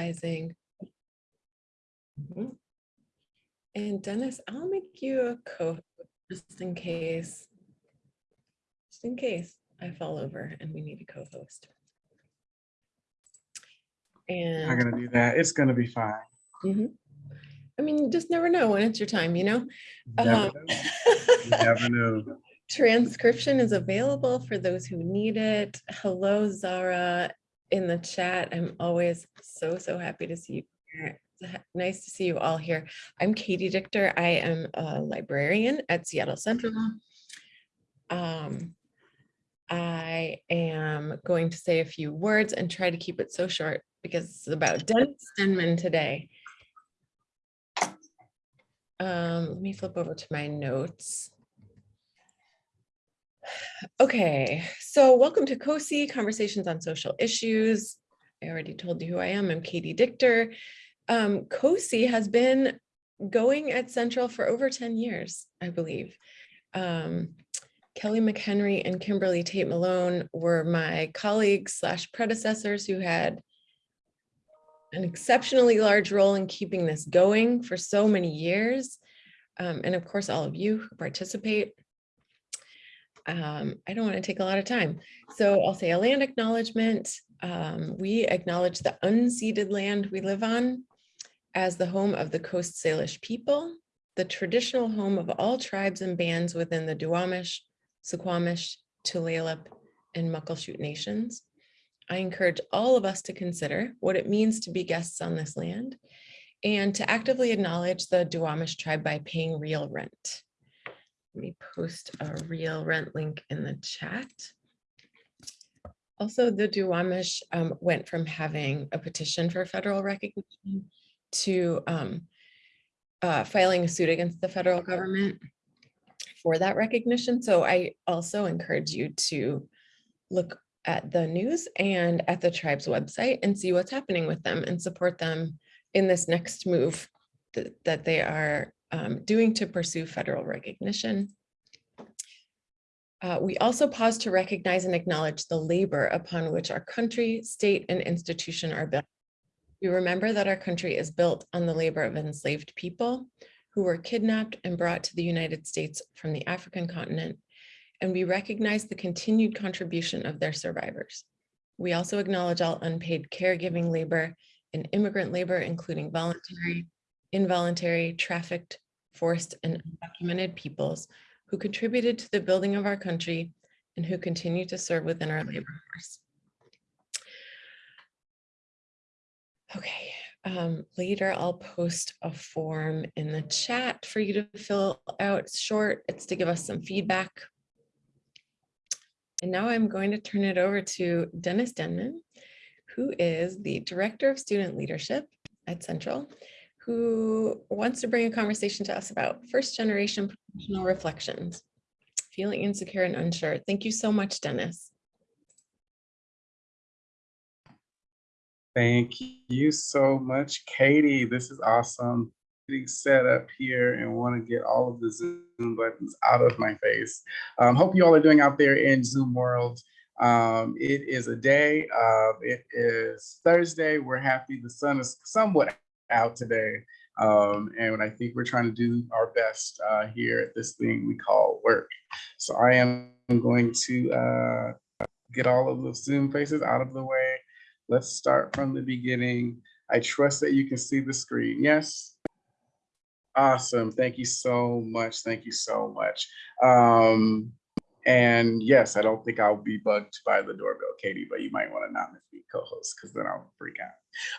realizing. Mhm. And Dennis, I'll make you a co, host just in case. Just in case I fall over and we need a co-host. And I'm And, gonna do that. It's gonna be fine. Mhm. I mean, you just never know when it's your time, you know? Never Um, know. You never know. Transcription is available for those who need it. Hello, Zara, in the chat. I'm always so, so happy to see you. here. Nice to see you all here. I'm Katie Dichter. I am a librarian at Seattle Central. Um, I am going to say a few words and try to keep it so short because it's about Dennis Denman today. Um, let me flip over to my notes. Okay, so welcome to COSI, Conversations on Social Issues. I already told you who I am. I'm Katie Dichter. Um, COSI has been going at Central for over 10 years, I believe. Um, Kelly McHenry and Kimberly Tate Malone were my colleagues slash predecessors who had an exceptionally large role in keeping this going for so many years. Um, and of course, all of you who participate. Um, I don't want to take a lot of time. So I'll say a land acknowledgement. Um, we acknowledge the unceded land we live on as the home of the Coast Salish people, the traditional home of all tribes and bands within the Duwamish, Suquamish, Tulalip, and Muckleshoot nations. I encourage all of us to consider what it means to be guests on this land and to actively acknowledge the Duwamish tribe by paying real rent. Let me post a real rent link in the chat. Also, the Duwamish um, went from having a petition for federal recognition to um, uh, filing a suit against the federal government for that recognition. So I also encourage you to look at the news and at the tribe's website and see what's happening with them and support them in this next move that, that they are um, doing to pursue federal recognition. Uh, we also pause to recognize and acknowledge the labor upon which our country, state, and institution are built. We remember that our country is built on the labor of enslaved people who were kidnapped and brought to the United States from the African continent, and we recognize the continued contribution of their survivors. We also acknowledge all unpaid caregiving labor and immigrant labor, including voluntary, involuntary, trafficked, forced, and undocumented peoples who contributed to the building of our country and who continue to serve within our labor force. Okay, um, later I'll post a form in the chat for you to fill out. It's short, it's to give us some feedback. And now I'm going to turn it over to Dennis Denman, who is the Director of Student Leadership at Central, who wants to bring a conversation to us about first generation professional reflections, feeling insecure and unsure. Thank you so much, Dennis. Thank you so much, Katie. This is awesome. Getting set up here and want to get all of the Zoom buttons out of my face. Um, hope you all are doing out there in Zoom world. Um, it is a day. Uh, it is Thursday. We're happy the sun is somewhat out today. Um, and I think we're trying to do our best uh, here at this thing we call work. So I am going to uh, get all of the Zoom faces out of the way. Let's start from the beginning. I trust that you can see the screen. Yes? Awesome. Thank you so much. Thank you so much. Um, and yes, I don't think I'll be bugged by the doorbell, Katie, but you might want to not make me co-host because then I'll freak out.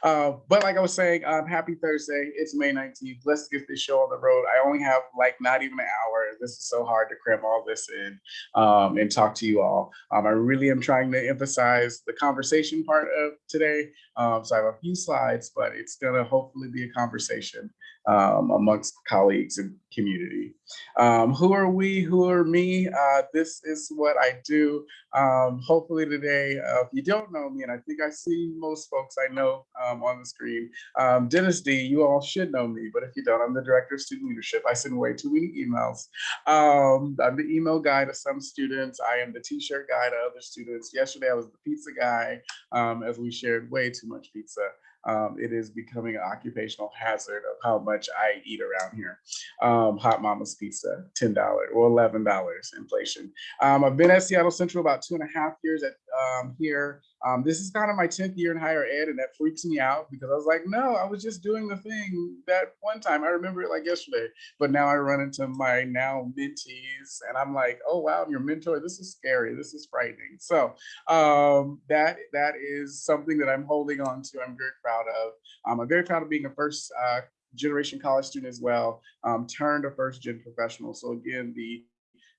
Uh, but like I was saying, um, happy Thursday. It's May 19th. Let's get this show on the road. I only have like not even an hour. This is so hard to cram all this in um, and talk to you all. Um, I really am trying to emphasize the conversation part of today. Um, so I have a few slides, but it's going to hopefully be a conversation um, amongst colleagues and community. Um, who are we? Who are me? Uh, this is what I do. Um, hopefully today, uh, if you don't know me, and I think I see most folks I know um, on the screen, um, Dennis D, you all should know me, but if you don't, I'm the Director of Student Leadership. I send way too many emails. Um, I'm the email guy to some students. I am the t-shirt guy to other students. Yesterday, I was the pizza guy um, as we shared way too much pizza. Um, it is becoming an occupational hazard of how much I eat around here. Um, Hot Mama's Pizza, $10 or $11 inflation. Um, I've been at Seattle Central about two and a half years at um, here. Um, this is kind of my 10th year in higher ed and that freaks me out because I was like, no, I was just doing the thing that one time. I remember it like yesterday, but now I run into my now mentees and I'm like, oh, wow, I'm your mentor, this is scary. This is frightening. So um, that that is something that I'm holding on to. I'm very proud of. Um, I'm very proud of being a first uh, generation college student as well, um, turned a first gen professional. So again, the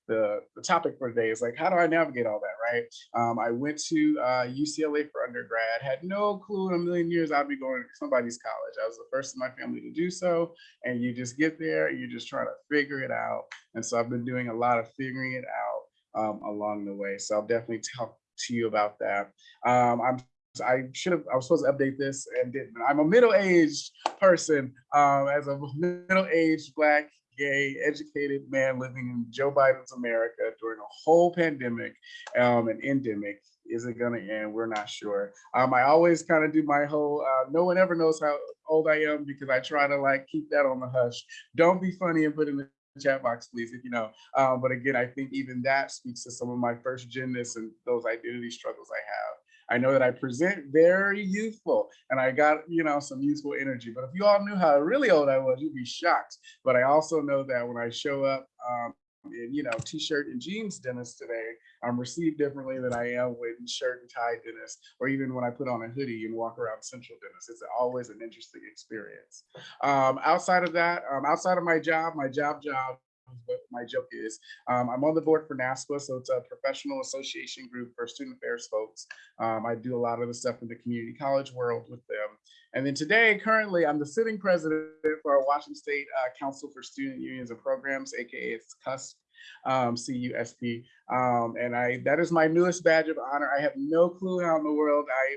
the, the topic for today is like, how do I navigate all that, right? Um, I went to uh, UCLA for undergrad, had no clue in a million years I'd be going to somebody's college. I was the first in my family to do so. And you just get there, you're just trying to figure it out. And so I've been doing a lot of figuring it out um, along the way. So I'll definitely talk to you about that. Um, I'm I should have, I was supposed to update this and didn't. I'm a middle-aged person um, as a middle-aged Black gay, educated man living in Joe Biden's America during a whole pandemic um, and endemic. Is it gonna end? We're not sure. Um, I always kind of do my whole, uh, no one ever knows how old I am because I try to like keep that on the hush. Don't be funny and put in the chat box, please, if you know. Um, but again, I think even that speaks to some of my first genness and those identity struggles I have. I know that I present very youthful and I got, you know, some youthful energy. But if you all knew how really old I was, you'd be shocked. But I also know that when I show up um, in, you know, t-shirt and jeans Dennis today, I'm received differently than I am with shirt and tie Dennis, or even when I put on a hoodie and walk around central Dennis. It's always an interesting experience. Um, outside of that, um, outside of my job, my job job what my joke is. Um, I'm on the board for NASPA, so it's a professional association group for student affairs folks. Um, I do a lot of the stuff in the community college world with them. And then today, currently, I'm the sitting president for our Washington State uh, Council for Student Unions and Programs, AKA it's CUSP. Um, CUSP, um, and I that is my newest badge of honor. I have no clue how in the world I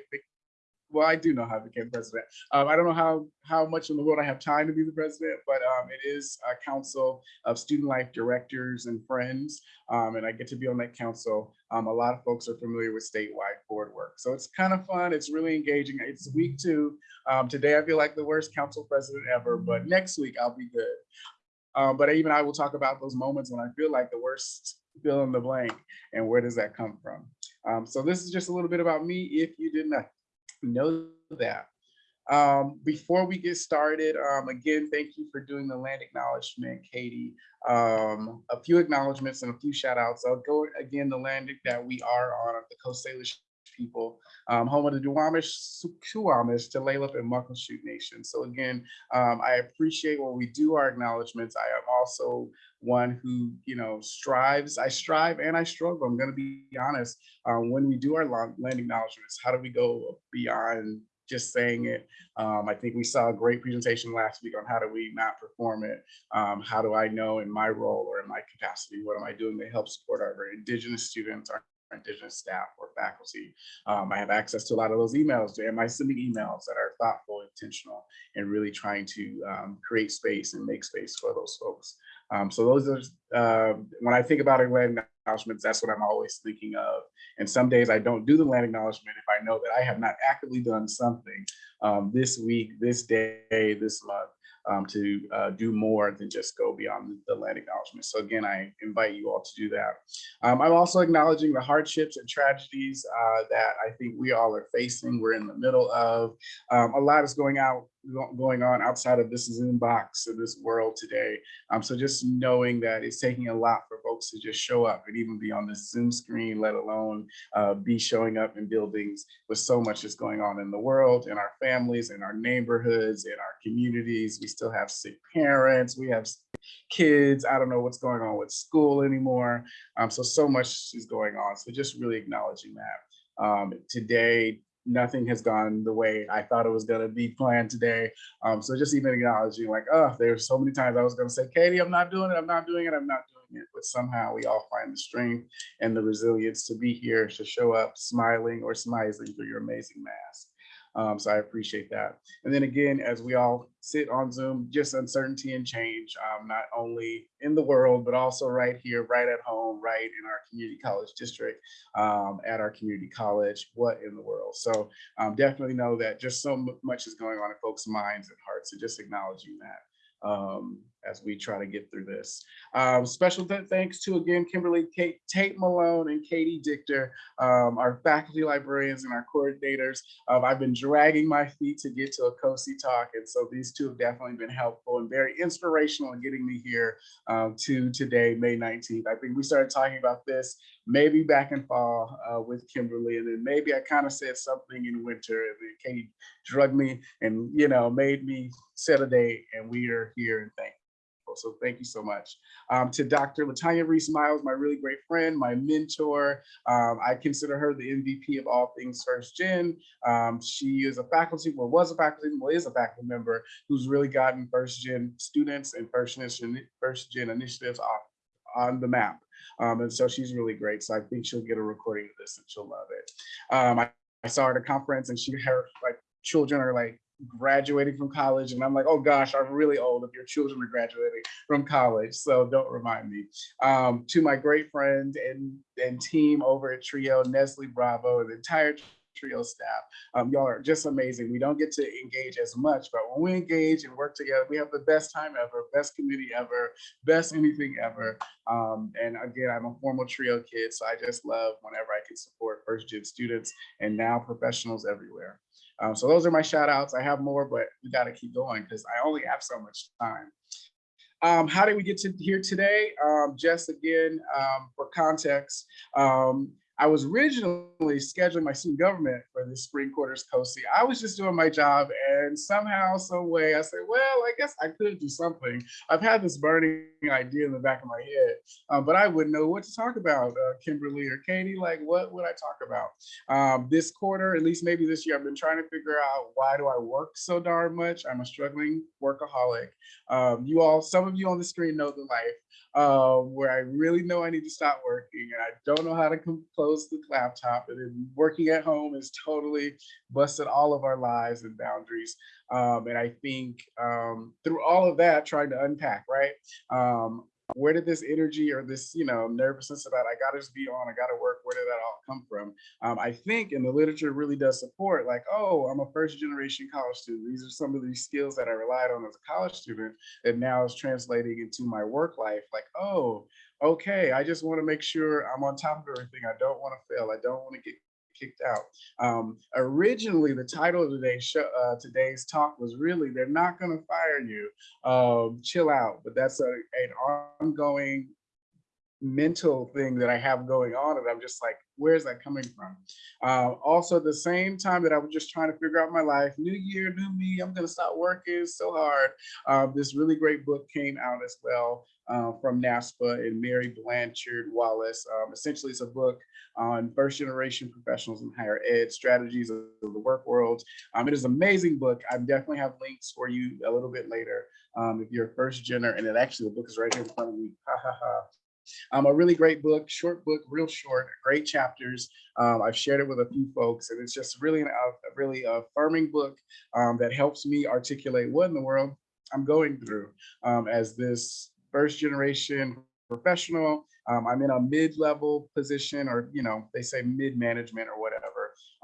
well, I do know how I became president. Um, I don't know how how much in the world I have time to be the president, but um, it is a council of student life directors and friends, um, and I get to be on that council. Um, a lot of folks are familiar with statewide board work, so it's kind of fun. It's really engaging. It's week two. Um, today I feel like the worst council president ever, but next week I'll be good. Um, but even I will talk about those moments when I feel like the worst fill in the blank and where does that come from. so this is just a little bit about me. If you did not know that. Um, before we get started, um, again, thank you for doing the land acknowledgement, Katie. Um, a few acknowledgements and a few shout outs. I'll go again, the land that we are on, the Coast Salish people, um, home of the Duwamish, Suquamish, Tulalip, and Muckleshoot Nation. So again, um, I appreciate when we do our acknowledgements. I am also one who, you know, strives, I strive and I struggle. I'm gonna be honest. Um, when we do our land acknowledgements, how do we go beyond just saying it. Um, I think we saw a great presentation last week on how do we not perform it? Um, how do I know in my role or in my capacity, what am I doing to help support our indigenous students, our indigenous staff or faculty. Um, I have access to a lot of those emails. Am I sending emails that are thoughtful, intentional, and really trying to um, create space and make space for those folks? Um, so those are, uh, when I think about land acknowledgements, that's what I'm always thinking of. And some days I don't do the land acknowledgement if I know that I have not actively done something um, this week, this day, this month um, to uh, do more than just go beyond the land acknowledgement. So again, I invite you all to do that. Um, I'm also acknowledging the hardships and tragedies uh, that I think we all are facing. We're in the middle of um, a lot is going out going on outside of this Zoom box in this world today. Um, so just knowing that it's taking a lot for folks to just show up and even be on this Zoom screen, let alone uh, be showing up in buildings with so much that's going on in the world, in our families, in our neighborhoods, in our communities. We still have sick parents, we have kids. I don't know what's going on with school anymore. Um, so, so much is going on. So just really acknowledging that. Um, today, nothing has gone the way I thought it was going to be planned today. Um, so just even acknowledging like, oh, there's so many times I was going to say, Katie, I'm not doing it. I'm not doing it. I'm not doing it. But somehow we all find the strength and the resilience to be here, to show up smiling or smiling through your amazing mask. Um, so I appreciate that. And then again, as we all sit on Zoom, just uncertainty and change, um, not only in the world, but also right here, right at home, right in our community college district, um, at our community college, what in the world? So um, definitely know that just so much is going on in folks' minds and hearts, and just acknowledging that um, as we try to get through this. Um, special th- thanks to again, Kimberly Kate, Tate Malone and Katie Dichter, um, our faculty librarians and our coordinators. Um, I've been dragging my feet to get to a COSI talk, and so these two have definitely been helpful and very inspirational in getting me here um, to today, May 19th. I think we started talking about this maybe back in fall uh, with Kimberly, and then maybe I kind of said something in winter, and then Katie drugged me and you know made me set a date, and we are here and So thank you so much. Um, to Dr. Latanya Reese Miles, my really great friend, my mentor. Um, I consider her the MVP of all things first gen. Um, she is a faculty, well, was a faculty, well, is a faculty member who's really gotten first gen students and first gen, first gen initiatives off on the map. Um, and so she's really great. So I think she'll get a recording of this and she'll love it. Um, I, I saw her at a conference and she, her like children are like graduating from college. And I'm like, oh gosh, I'm really old if your children are graduating from college. So don't remind me. Um, to my great friend and, and team over at Trio, Nestle Bravo, and the entire Trio staff. Um, y'all are just amazing. We don't get to engage as much, but when we engage and work together, we have the best time ever, best community ever, best anything ever. Um, and again, I'm a formal Trio kid, so I just love whenever I can support first gen students and now professionals everywhere. Um, so those are my shout outs. I have more, but we got to keep going because I only have so much time. Um, how did we get to here today? Um, just again, um, for context, um, I was originally scheduling my student government for the spring quarters COSI. I was just doing my job and somehow, some way, I said, well, I guess I could do something. I've had this burning idea in the back of my head, um, but I wouldn't know what to talk about, uh, Kimberly or Katie, like what would I talk about? Um, this quarter, at least maybe this year, I've been trying to figure out why do I work so darn much? I'm a struggling workaholic. Um, you all, some of you on the screen know the life uh, where I really know I need to stop working and I don't know how to close the laptop and then working at home has totally busted all of our lives and boundaries. Um, and I think um, through all of that, trying to unpack, right? Um, where did this energy or this, you know, nervousness about I gotta just be on, I gotta work, where did that all come from? Um, I think and the literature really does support like, oh, I'm a first generation college student. These are some of these skills that I relied on as a college student that now is translating into my work life. Like, oh, okay, I just wanna make sure I'm on top of everything. I don't wanna fail. I don't wanna get kicked out. Um, originally, the title of today's show, uh, today's talk was really "They're not going to fire you, um, chill out." But that's a, an ongoing mental thing that I have going on, and I'm just like, where's that coming from? Uh, also, the same time that I was just trying to figure out my life, new year, new me, I'm gonna stop working so hard. Uh, this really great book came out as well uh, from NASPA and Mary Blanchard Wallace. Um, essentially, it's a book on first generation professionals in higher ed, strategies of the work world. Um, it is an amazing book. I definitely have links for you a little bit later um, if you're a first gener, and it actually, the book is right here in front of me. Ha ha ha. Um, a really great book, short book, real short, great chapters. Um, I've shared it with a few folks, and it's just really an, a really affirming book um, that helps me articulate what in the world I'm going through um, as this first generation professional. Um, I'm in a mid-level position, or you know, they say mid-management or whatever.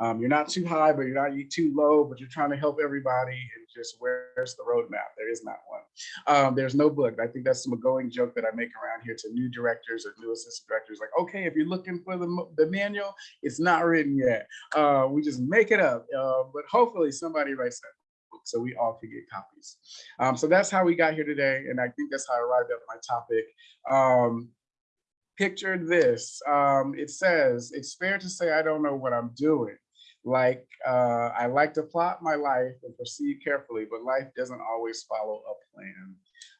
Um, you're not too high, but you're not too low, but you're trying to help everybody. And just where's the roadmap? There is not one. Um, there's no book. I think that's some going joke that I make around here to new directors or new assistant directors. Like, okay, if you're looking for the, the manual, it's not written yet. Uh, we just make it up. Uh, but hopefully somebody writes that book so we all can get copies. Um, so that's how we got here today. And I think that's how I arrived at my topic. Um, picture this. Um, it says, it's fair to say I don't know what I'm doing. Like, uh, I like to plot my life and proceed carefully, but life doesn't always follow a plan.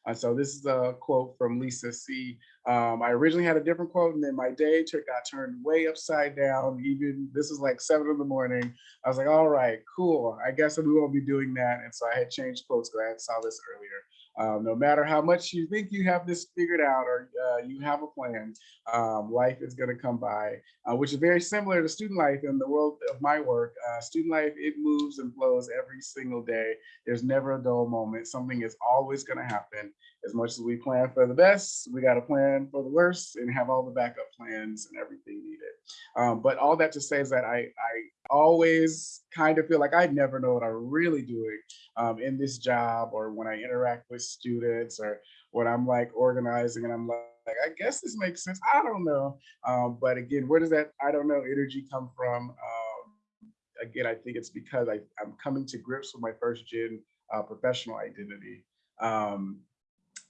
And so this is a quote from Lisa C. Um, I originally had a different quote and then my day got turned way upside down. Even this is like seven in the morning. I was like, all right, cool. I guess we won't be doing that. And so I had changed quotes because I saw this earlier. Um, no matter how much you think you have this figured out or uh, you have a plan, um, life is going to come by, uh, which is very similar to student life in the world of my work. Uh, student life, it moves and flows every single day. There's never a dull moment. Something is always going to happen. As much as we plan for the best, we got to plan for the worst and have all the backup plans and everything needed. Um, but all that to say is that I, I always kind of feel like I never know what I'm really doing um, in this job or when I interact with students or when I'm like organizing and I'm like, I guess this makes sense. I don't know. Um, but again, where does that I don't know energy come from? Um, again, I think it's because I, I'm coming to grips with my first gen uh, professional identity. Um,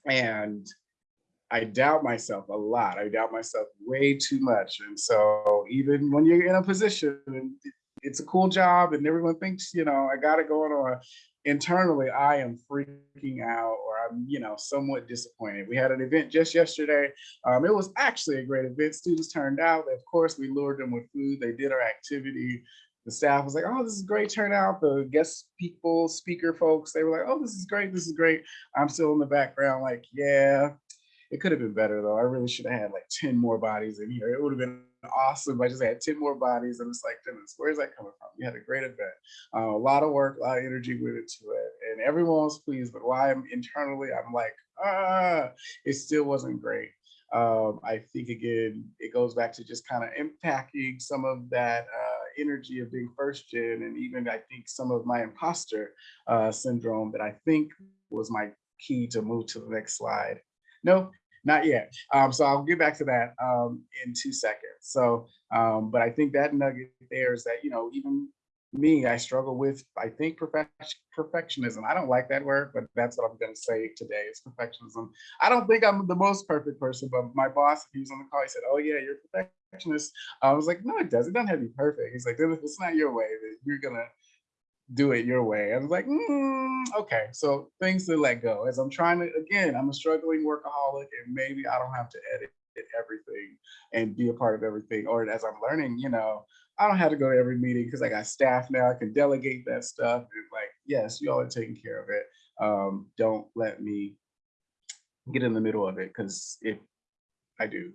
and I doubt myself a lot. I doubt myself way too much. And so even when you're in a position and it's a cool job and everyone thinks, you know, I got it going on, internally, I am freaking out or I'm, you know, somewhat disappointed. We had an event just yesterday. Um, it was actually a great event. Students turned out. Of course, we lured them with food. They did our activity. The staff was like, oh, this is great turnout. The guest people, speaker folks, they were like, oh, this is great. This is great. I'm still in the background like, yeah, it could have been better though. I really should have had like 10 more bodies in here. It would have been awesome. I just had 10 more bodies and it's like, goodness, where's that coming from? We had a great event. Uh, a lot of work, a lot of energy went into it and everyone was pleased, but why I'm internally, I'm like, ah, it still wasn't great. Um, I think again, it goes back to just kind of impacting some of that uh, energy of being first gen and even I think some of my imposter uh, syndrome that I think was my key to move to the next slide. No, not yet. Um, so I'll get back to that um, in two seconds. So, um, but I think that nugget there is that, you know, even me, I struggle with, I think, perfect, perfectionism. I don't like that word, but that's what I'm going to say today is perfectionism. I don't think I'm the most perfect person, but my boss, if he was on the call, he said, oh yeah, you're perfectionist. I was like, no, it doesn't. It doesn't have to be perfect. He's like, if it's not your way, then you're going to do it your way. I was like, mm, okay, so things to let go. As I'm trying to, again, I'm a struggling workaholic and maybe I don't have to edit everything and be a part of everything. Or as I'm learning, you know, I don't have to go to every meeting because I got staff now. I can delegate that stuff. And like, yes, you all are taking care of it. Um, don't let me get in the middle of it because if I do,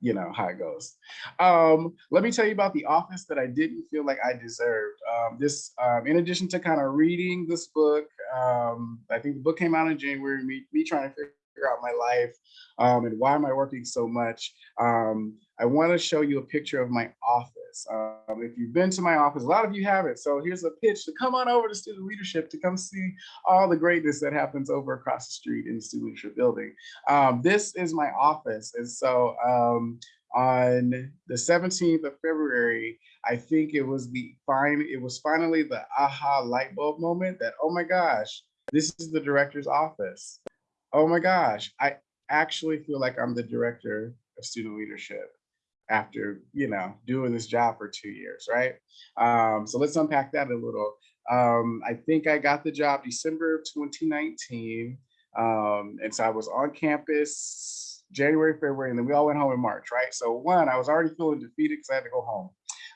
you know how it goes. Um, let me tell you about the office that I didn't feel like I deserved. Um, this, um, in addition to kind of reading this book, um, I think the book came out in January, me, me trying to figure out my life um, and why am I working so much. I want to show you a picture of my office. Um, if you've been to my office, a lot of you haven't. So here's a pitch to come on over to student leadership to come see all the greatness that happens over across the street in the student leadership building. Um, this is my office. And so um, on the 17th of February, I think it was the fine, it was finally the aha light bulb moment that, oh my gosh, this is the director's office. Oh my gosh, I actually feel like I'm the director of student leadership after you know doing this job for two years, right? Um, so let's unpack that a little. Um, I think I got the job December of 2019, um, and so I was on campus January, February, and then we all went home in March, right? So one, I was already feeling defeated because I had to go home.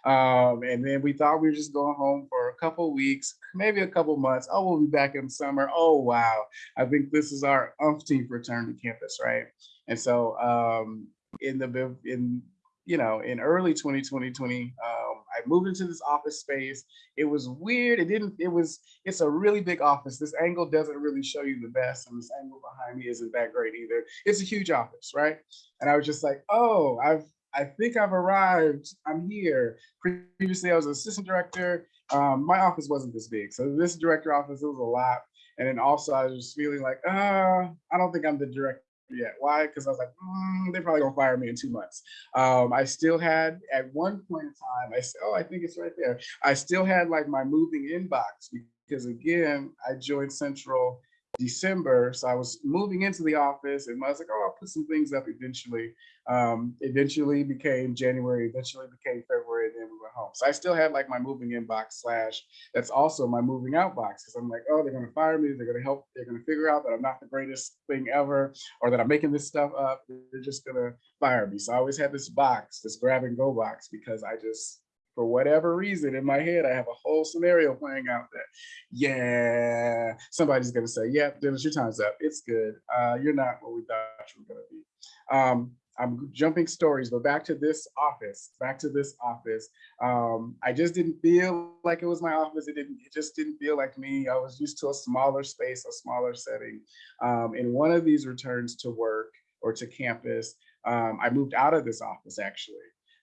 Um, and then we thought we were just going home for a couple weeks, maybe a couple months. Oh, we'll be back in summer. Oh, wow. I think this is our umpteenth return to campus, right? And so um, in the in you know, in early 2020, 20, um, I moved into this office space. It was weird. It didn't, it was, it's a really big office. This angle doesn't really show you the best. And this angle behind me isn't that great either. It's a huge office, right? And I was just like, oh, I've, I think I've arrived. I'm here. Previously, I was an assistant director. Um, my office wasn't this big. So this director office, it was a lot. And then also I was just feeling like, uh, I don't think I'm the director yet. Why? Because I was like, mm, they're probably gonna fire me in two months. Um, I still had at one point in time, I said, oh, I think it's right there. I still had like my moving inbox because again, I joined Central December. So I was moving into the office and I was like, oh, I'll put some things up eventually. Um, eventually became January, eventually became February, and then we went home. So I still had like my moving inbox slash, that's also my moving out box. Cause I'm like, oh, they're gonna fire me. They're gonna help, they're gonna figure out that I'm not the greatest thing ever, or that I'm making this stuff up. They're just gonna fire me. So I always had this box, this grab and go box, because I just, for whatever reason in my head, I have a whole scenario playing out that, yeah, somebody's gonna say, yep, Dennis, your time's up. It's good. Uh, you're not what we thought you were gonna be. Um, I'm jumping stories, but back to this office, back to this office. Um, I just didn't feel like it was my office. It didn't, it just didn't feel like me. I was used to a smaller space, a smaller setting. Um, in one of these returns to work or to campus, um, I moved out of this office actually.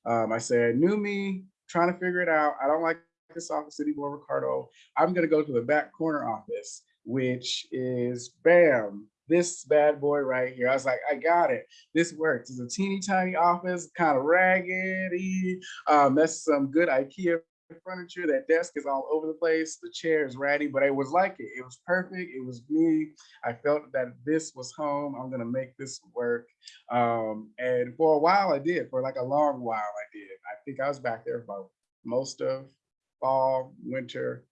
Um, I said, new me, trying to figure it out. I don't like this office anymore, Ricardo. I'm gonna go to the back corner office, which is bam, this bad boy right here. I was like, I got it. This works. It's a teeny tiny office, kind of raggedy. Um, that's some good IKEA furniture. That desk is all over the place. The chair is ratty, but it was like it. It was perfect. It was me. I felt that this was home. I'm gonna make this work. Um, and for a while I did, for like a long while I did. I think I was back there for most of fall, winter.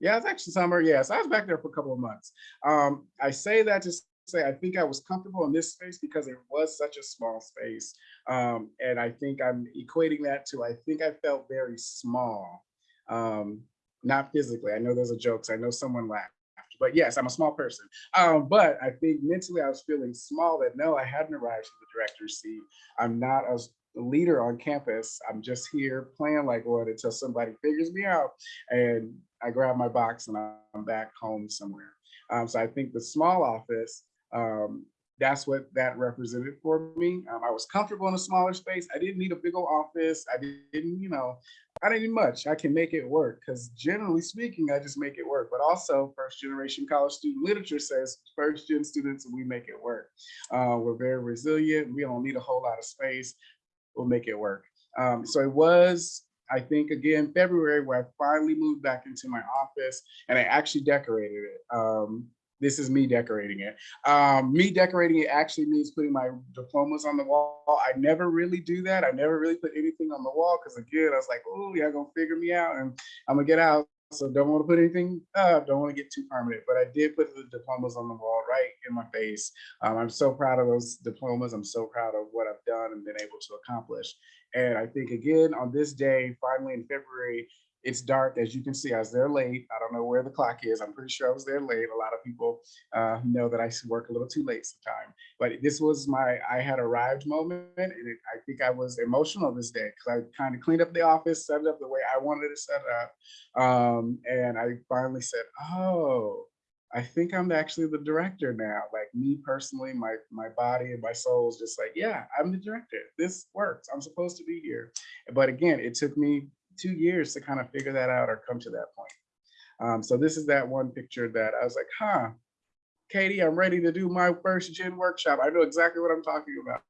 Yeah, it's actually summer. Yes, I was back there for a couple of months. Um, I say that to say I think I was comfortable in this space because it was such a small space. Um, and I think I'm equating that to I think I felt very small, um, not physically. I know there's a joke, so I know someone laughed. But yes, I'm a small person. Um, but I think mentally I was feeling small that no, I hadn't arrived to the director's seat. I'm not a leader on campus. I'm just here playing like one until somebody figures me out and I grab my box and I'm back home somewhere. Um, so I think the small office, um, that's what that represented for me. Um, I was comfortable in a smaller space. I didn't need a big old office. I didn't, you know, I didn't need much. I can make it work because generally speaking, I just make it work. But also first generation college student literature says first gen students, we make it work. Uh, we're very resilient. We don't need a whole lot of space. We'll make it work. Um, so it was I think again, February, where I finally moved back into my office and I actually decorated it. Um, this is me decorating it. Um, me decorating it actually means putting my diplomas on the wall. I never really do that. I never really put anything on the wall because again, I was like, oh, y'all gonna figure me out and I'm gonna get out. So don't want to put anything up, don't want to get too permanent, but I did put the diplomas on the wall right in my face. Um, I'm so proud of those diplomas. I'm so proud of what I've done and been able to accomplish. And I think again, on this day, finally in February, it's dark, as you can see, I was there late. I don't know where the clock is. I'm pretty sure I was there late. A lot of people uh, know that I work a little too late sometimes. But this was my I had arrived moment. And it, I think I was emotional this day because I kind of cleaned up the office, set it up the way I wanted it set up. Um, and I finally said, oh, I think I'm actually the director now. Like me personally, my my body and my soul is just like, yeah, I'm the director. This works. I'm supposed to be here. But again, it took me two years to kind of figure that out or come to that point. Um, so this is that one picture that I was like, huh, Katie, I'm ready to do my first gen workshop. I know exactly what I'm talking about.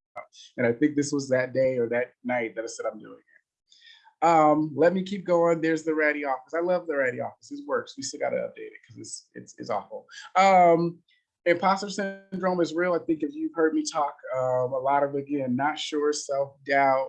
And I think this was that day or that night that I said I'm doing it. Um, let me keep going. There's the Ratty office. I love the Ratty office. It works. We still got to update it because it's, it's, it's awful. Um, imposter syndrome is real. I think if you've heard me talk um, a lot of, again, not sure, self-doubt,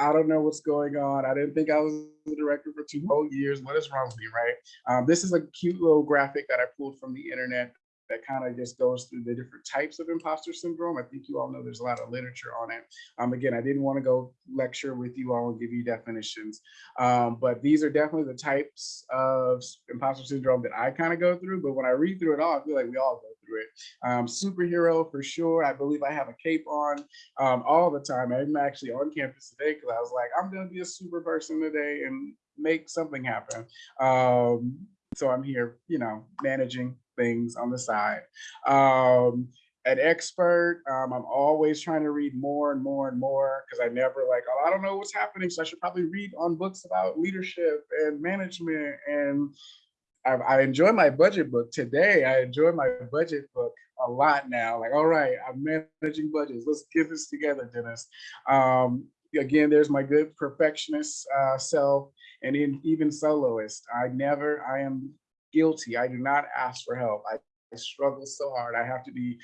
I don't know what's going on. I didn't think I was the director for two whole years. What is wrong with me, right? Um, this is a cute little graphic that I pulled from the internet that kind of just goes through the different types of imposter syndrome. I think you all know there's a lot of literature on it. Um, again, I didn't want to go lecture with you all and give you definitions, um, but these are definitely the types of imposter syndrome that I kind of go through. But when I read through it all, I feel like we all go it. Um, superhero for sure. I believe I have a cape on um, all the time. I'm actually on campus today because I was like, I'm going to be a super person today and make something happen. Um, so I'm here, you know, managing things on the side. Um, an expert, um, I'm always trying to read more and more and more because I never like, oh, I don't know what's happening. So I should probably read on books about leadership and management. And I, I enjoy my budget book today. I enjoy my budget book a lot now. Like, all right, I'm managing budgets. Let's get this together, Dennis. Um, again, there's my good perfectionist uh, self and in, even soloist. I never, I am guilty. I do not ask for help. I, I struggle so hard. I have to be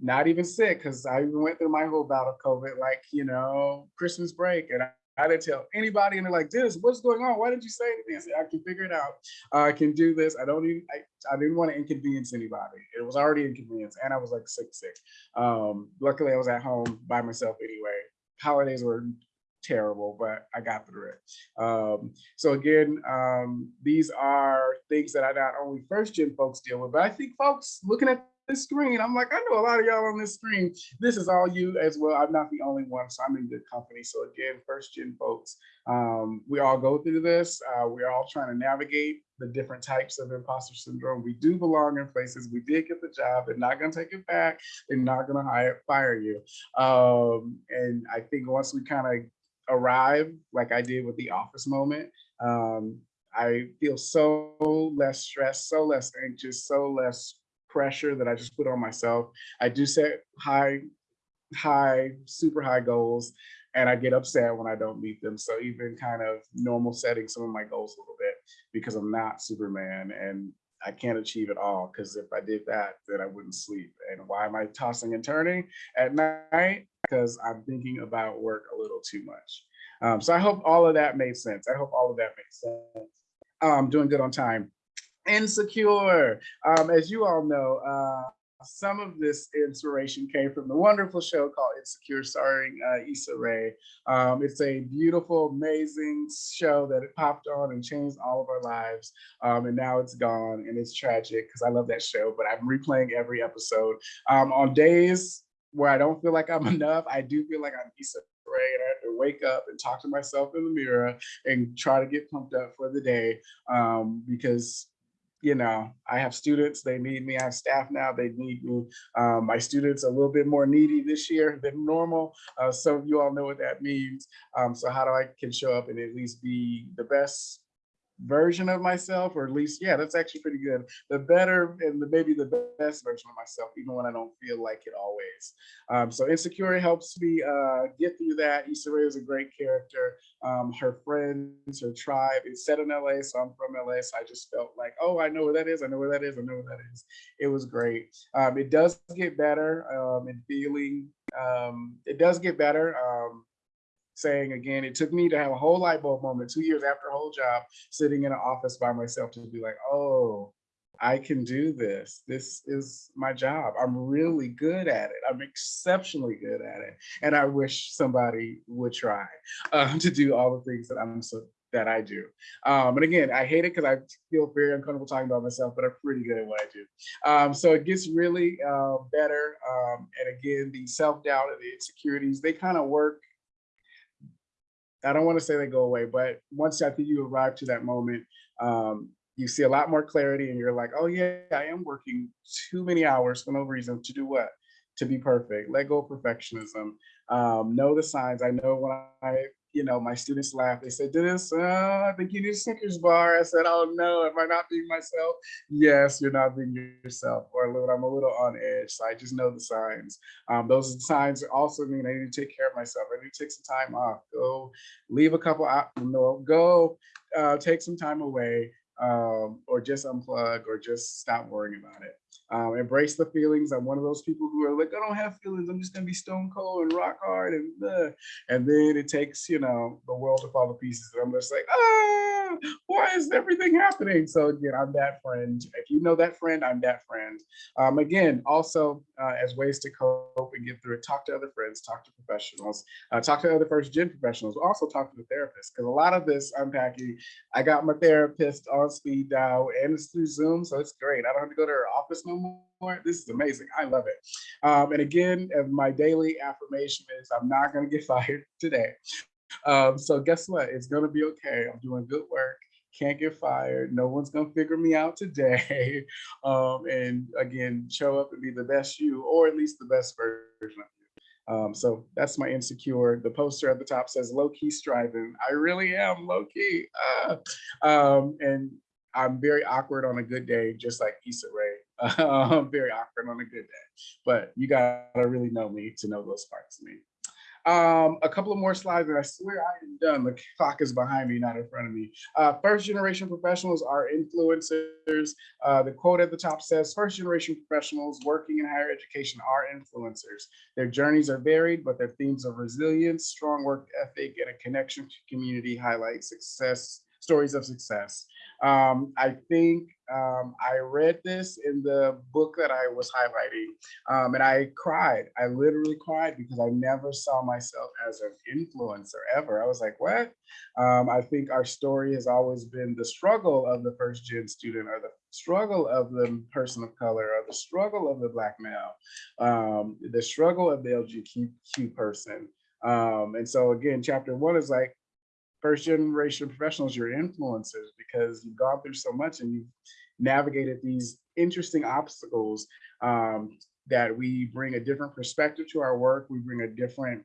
not even sick because I went through my whole bout of COVID, like, you know, Christmas break. And I, didn't tell anybody and they're like, Dennis, what's going on? Why didn't you say anything? I said, I can figure it out. Uh, I can do this. I don't even, I, I didn't want to inconvenience anybody. It was already inconvenience and I was like sick, sick. Um, luckily I was at home by myself anyway. Holidays were terrible, but I got through it. Um, so again, um, these are things that I not only first gen folks deal with, but I think folks looking at screen, I'm like, I know a lot of y'all on this screen. This is all you as well. I'm not the only one, so I'm in good company. So again, first gen folks, um, we all go through this. Uh, we're all trying to navigate the different types of imposter syndrome. We do belong in places. We did get the job. They're not going to take it back. They're not going to hire fire you. Um, and I think once we kind of arrive, like I did with the office moment, um, I feel so less stressed, so less anxious, so less pressure that I just put on myself. I do set high, high, super high goals, and I get upset when I don't meet them. So even kind of normal setting some of my goals a little bit because I'm not Superman and I can't achieve it all because if I did that, then I wouldn't sleep. And why am I tossing and turning at night? Because I'm thinking about work a little too much. Um, so I hope all of that made sense. I hope all of that makes sense. I'm doing good on time. Insecure. Um, as you all know, uh, some of this inspiration came from the wonderful show called Insecure, starring uh, Issa Rae. Um, it's a beautiful, amazing show that it popped on and changed all of our lives. Um, and now it's gone and it's tragic because I love that show, but I'm replaying every episode. Um, on days where I don't feel like I'm enough, I do feel like I'm Issa Rae and I have to wake up and talk to myself in the mirror and try to get pumped up for the day um, because you know, I have students, they need me. I have staff now, they need me. Um, my students a little bit more needy this year than normal. Uh, so you all know what that means. Um, so how do I can show up and at least be the best version of myself, or at least, yeah, that's actually pretty good. The better and the maybe the best version of myself, even when I don't feel like it always. Um, so Insecure helps me uh, get through that. Issa Rae is a great character. Um, her friends, her tribe, it's set in LA, so I'm from LA, so I just felt like, oh, I know where that is, I know where that is, I know where that is. It was great. Um, it does get better um, in feeling, um, it does get better. Um, saying again, it took me to have a whole light bulb moment two years after a whole job, sitting in an office by myself to be like, oh, I can do this. This is my job. I'm really good at it. I'm exceptionally good at it. And I wish somebody would try uh, to do all the things that I'm so that I do. Um, and again, I hate it because I feel very uncomfortable talking about myself, but I'm pretty good at what I do. Um, so it gets really uh, better. Um, and again, the self-doubt and the insecurities, they kind of work I don't want to say they go away, but once I think you arrive to that moment, um, you see a lot more clarity and you're like, oh yeah, I am working too many hours for no reason to do what? To be perfect. Let go of perfectionism. Um, know the signs. I know when I you know, my students laughed. They said, Dennis, uh, I think you need a Snickers bar. I said, oh no, am I not being myself? Yes, you're not being yourself. Or a little, I'm a little on edge. So I just know the signs. Um, those signs also mean I need to take care of myself. I need to take some time off. Go leave a couple out, no, go uh, take some time away um, or just unplug or just stop worrying about it. Um, embrace the feelings. I'm one of those people who are like, I don't have feelings. I'm just gonna be stone cold and rock hard and and then it takes you know the world to fall to pieces. And I'm just like, ah, why is everything happening? So again, I'm that friend. If you know that friend, I'm that friend. Um, again, also uh, as ways to cope and get through it, talk to other friends, talk to professionals, uh, talk to other first gen professionals. Also talk to the therapist because a lot of this unpacking, I got my therapist on speed dial and it's through Zoom, so it's great. I don't have to go to her office no more. This is amazing. I love it. Um, and again, my daily affirmation is I'm not going to get fired today. Um, so guess what? It's going to be okay. I'm doing good work. Can't get fired. No one's going to figure me out today. Um, and again, show up and be the best you, or at least the best version of you. Um, so that's my insecure. The poster at the top says low key striving. I really am low key. Ah. Um, and I'm very awkward on a good day, just like Issa Rae. I'm very awkward on a good day, but you gotta really know me to know those parts of me. Um, a couple of more slides, and I swear I am done. The clock is behind me, not in front of me. Uh, first generation professionals are influencers. Uh, the quote at the top says, first generation professionals working in higher education are influencers. Their journeys are varied, but their themes of resilience, strong work ethic, and a connection to community highlight success stories of success. Um, I think um, I read this in the book that I was highlighting um, and I cried. I literally cried because I never saw myself as an influencer ever. I was like, what? Um, I think our story has always been the struggle of the first gen student or the struggle of the person of color or the struggle of the black male, um, the struggle of the LGBTQ person. Um, and so again, chapter one is like, first generation professionals, you're influencers because you've gone through so much and you've navigated these interesting obstacles um, that we bring a different perspective to our work. We bring a different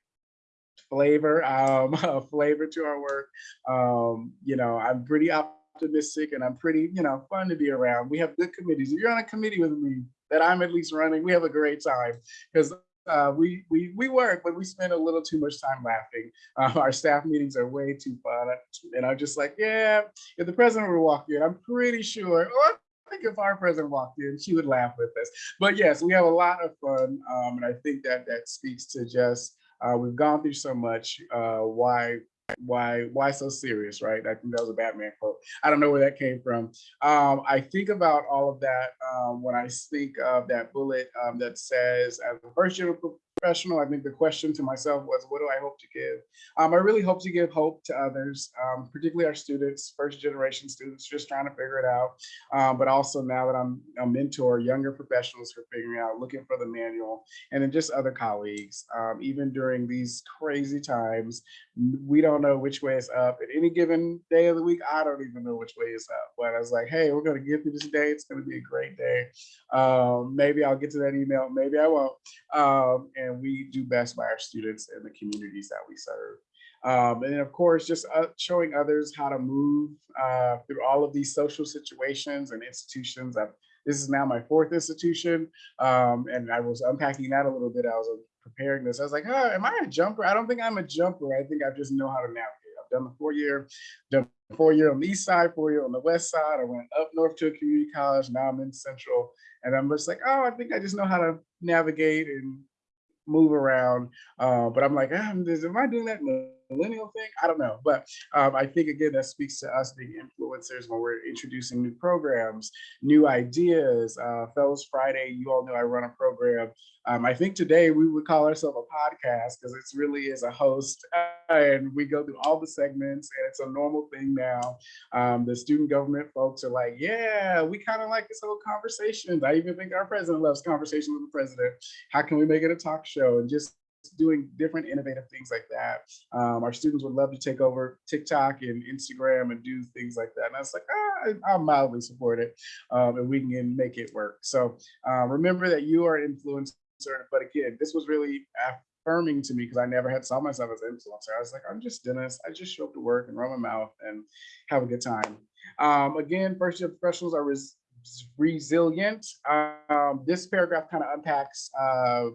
flavor, um, flavor to our work. Um, you know, I'm pretty optimistic and I'm pretty, you know, fun to be around. We have good committees. If you're on a committee with me that I'm at least running, we have a great time because uh, we, we, we work, but we spend a little too much time laughing. Uh, our staff meetings are way too fun. And I'm just like, yeah, if the president were walking in, I'm pretty sure, or I think if our president walked in, she would laugh with us. But yes, we have a lot of fun. Um, and I think that that speaks to just, uh, we've gone through so much, uh, why why why so serious right? I think that was a batman quote. I don't know where that came from. Um i think about all of that um when i think of that bullet um that says as a first year professional, I think the question to myself was, what do I hope to give? Um, I really hope to give hope to others, um, particularly our students, first generation students, just trying to figure it out. Um, but also now that I'm a mentor, younger professionals for figuring out, looking for the manual, and then just other colleagues. Um, even during these crazy times, we don't know which way is up. At any given day of the week, I don't even know which way is up. But I was like, hey, we're going to give you this day. It's going to be a great day. Um, maybe I'll get to that email. Maybe I won't. Um, and and we do best by our students and the communities that we serve. Um, and then of course, just uh, showing others how to move uh, through all of these social situations and institutions. I've, this is now my fourth institution. Um, and I was unpacking that a little bit. I was preparing this. I was like, oh, am I a jumper? I don't think I'm a jumper. I think I just know how to navigate. I've done the four year, done four year on the east side, four year on the west side. I went up north to a community college. Now I'm in central. And I'm just like, oh, I think I just know how to navigate and move around. Uh, but I'm like, ah, am I doing that millennial thing? I don't know. But um, I think, again, that speaks to us being influencers when we're introducing new programs, new ideas. Uh, Fellows Friday, you all know I run a program. Um, I think today we would call ourselves a podcast because it really is a host and we go through all the segments and it's a normal thing now. Um, the student government folks are like, yeah, we kind of like this whole conversation. I even think our president loves conversation with the president. How can we make it a talk show and just doing different innovative things like that. Um, our students would love to take over TikTok and Instagram and do things like that. And I was like, ah, I'll mildly support it um, and we can make it work. So uh, remember that you are an influencer, but again, this was really affirming to me because I never had saw myself as an influencer. I was like, I'm just Dennis. I just show up to work and run my mouth and have a good time. Um, again, first year professionals are res resilient. Um, this paragraph kind of unpacks uh,